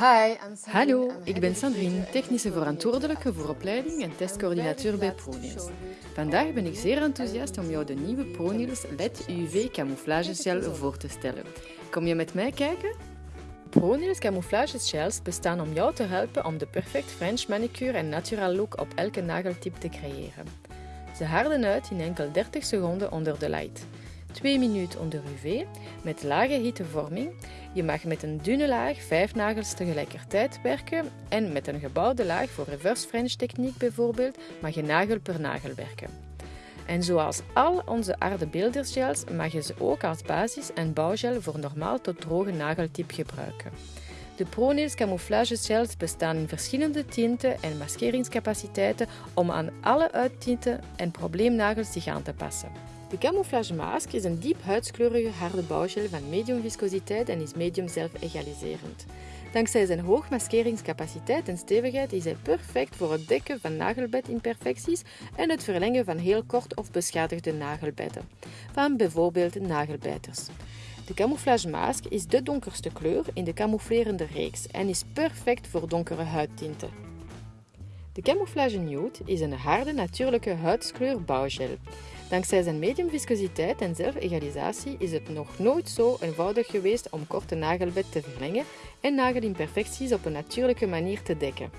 Hi. Hallo, ik ben Sandrine, technische verantwoordelijke voor opleiding en testcoördinateur bij ProNails. Vandaag ben ik zeer enthousiast om jou de nieuwe ProNails LED UV camouflage gel voor te stellen. Kom je met mij kijken? ProNails camouflage gels bestaan om jou te helpen om de perfect French manicure en natural look op elke nageltip te creëren. Ze harden uit in enkel 30 seconden onder de light. 2 minuten onder UV met lage hittevorming. Je mag met een dunne laag 5 nagels tegelijkertijd werken en met een gebouwde laag voor reverse French techniek bijvoorbeeld mag je nagel per nagel werken. En zoals al onze aardebeeldersgels mag je ze ook als basis en bouwgel voor normaal tot droge nageltip gebruiken. De ProNails camouflage gels bestaan in verschillende tinten en maskeringscapaciteiten om aan alle uittinten en probleemnagels zich aan te passen. De camouflage mask is een diep huidskleurige harde bouwgel van medium viscositeit en is medium zelfegaliserend. Dankzij zijn hoog maskeringscapaciteit en stevigheid is hij perfect voor het dekken van nagelbedimperfecties en het verlengen van heel kort of beschadigde nagelbedden, van bijvoorbeeld nagelbijters. De camouflage mask is de donkerste kleur in de camouflerende reeks en is perfect voor donkere huidtinten. De camouflage nude is een harde natuurlijke huidskleur bouwgel. Dankzij zijn medium viscositeit en zelfegalisatie is het nog nooit zo eenvoudig geweest om korte nagelbed te verlengen en nagelimperfecties op een natuurlijke manier te dekken.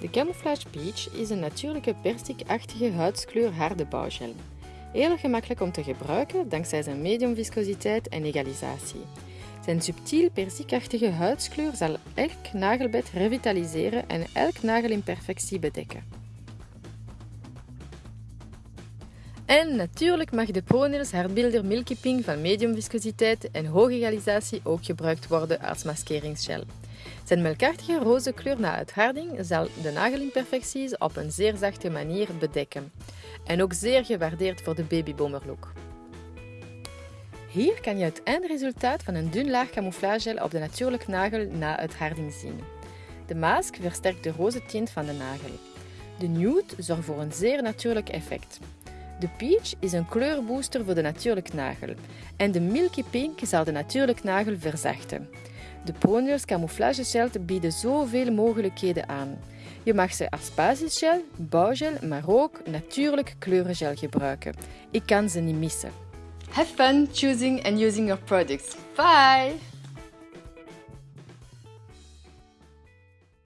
De Camouflage Peach is een natuurlijke persikachtige huidskleur harde bouwgel. Heel gemakkelijk om te gebruiken dankzij zijn medium viscositeit en egalisatie. Zijn subtiel persikachtige huidskleur zal elk nagelbed revitaliseren en elk nagelimperfectie bedekken. En natuurlijk mag de ProNails hardbeelder Milky Pink van medium viscositeit en hoge egalisatie ook gebruikt worden als maskeringsgel. Zijn melkachtige roze kleur na uitharding zal de nagelimperfecties op een zeer zachte manier bedekken. En ook zeer gewaardeerd voor de babyboomerlook. Hier kan je het eindresultaat van een dun laag camouflagegel op de natuurlijke nagel na uitharding zien. De mask versterkt de roze tint van de nagel. De nude zorgt voor een zeer natuurlijk effect. De peach is een kleurbooster voor de natuurlijke nagel en de milky pink zal de natuurlijke nagel verzachten. De ProNails camouflage gel bieden zoveel mogelijkheden aan. Je mag ze als basisgel, bouwgel, maar ook natuurlijk kleurengel gebruiken. Ik kan ze niet missen. Have fun choosing and using your products. Bye!